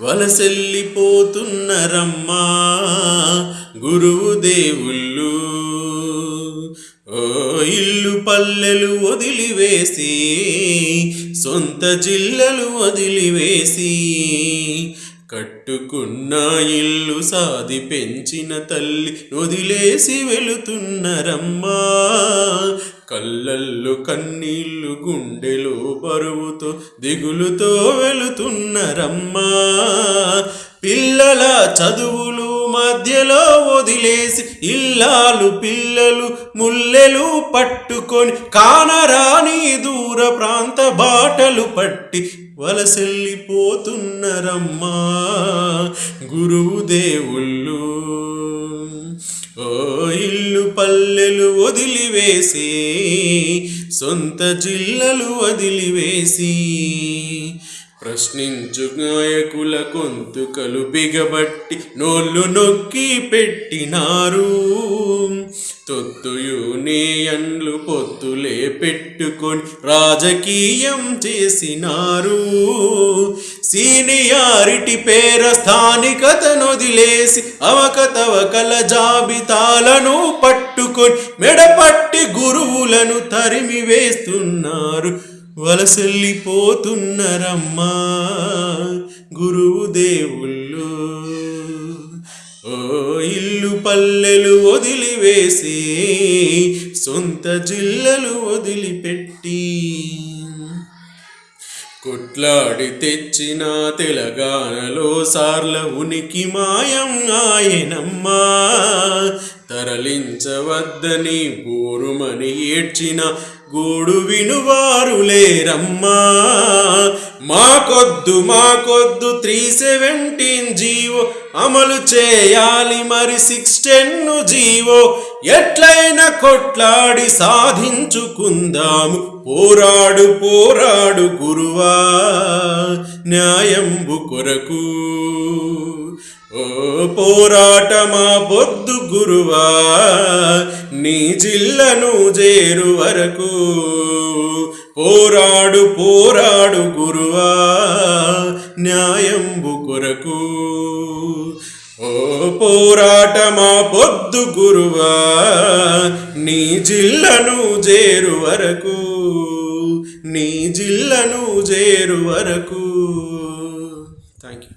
వలసెల్లిపోతున్నరమ్మా గురువు దేవుళ్ళు ఓ ఇల్లు పల్లెలు వదిలివేసి సొంత జిల్లలు వదిలివేసి కట్టుకున్న ఇల్లు సాది పెంచిన తల్లి వదిలేసి వెళుతున్నరమ్మా కళ్ళల్లో కన్నీళ్ళు గుండెలో బరువుతో దిగులుతో వెళుతున్నారమ్మా పిల్లల చదువులు మధ్యలో వదిలేసి ఇల్లాలు పిల్లలు ముల్లెలు పట్టుకొని కానరాని దూర ప్రాంత బాటలు పట్టి వలసెల్లిపోతున్నరమ్మా గురువు దేవుళ్ళు ఓ వదిలివేసి సొంత జిల్లలు వదిలివేసి. ప్రశ్నించు నాయకుల గొంతుకలు బిగబట్టి నోళ్ళు నొక్కి పెట్టినారు. తొత్తు యూనియన్లు పొత్తులే పెట్టుకొని రాజకీయం చేసినారు. సీనియారిటీ పేర స్థానికతను వదిలేసి అవకతవకల జాబితాలను పట్టుకొని మెడపట్టి గురువులను తరిమి వేస్తున్నారు. వలసెల్లిపోతున్నరమ్మా గురువు దేవుళ్ళు ఓ ఇల్లు పల్లెలు వదిలివేసి సొంత జిల్లలు వదిలిపెట్టి. కొట్లాడి తెచ్చిన తెలంగాణలో సార్ల ఉనికి మాయం ఆయనమ్మా. తరలించవద్దని బోరుమని ఏడ్చిన గోడు వినువారు లేరమ్మా. మాకొద్దు మాకొద్దు త్రీ సెవెంటీన్ జీవో అమలు చేయాలి మరి సిక్స్ టెన్ జీవో. ఎట్లయినా కొట్లాడి సాధించుకుందాము. పోరాడు పోరాడు గురువా. న్యాయంబు కొరకు. ఓ పోరాటమా పొద్దు గురువా నీ జిల్లను చేరు వరకు. పోరాడు పోరాడు గురువా న్యాయంబు కొరకు. ఓ పోరాటమా పొద్దు గురువా నీ జిల్లను చేరు వరకు. నీ జిల్లను చేరు వరకు. Thank you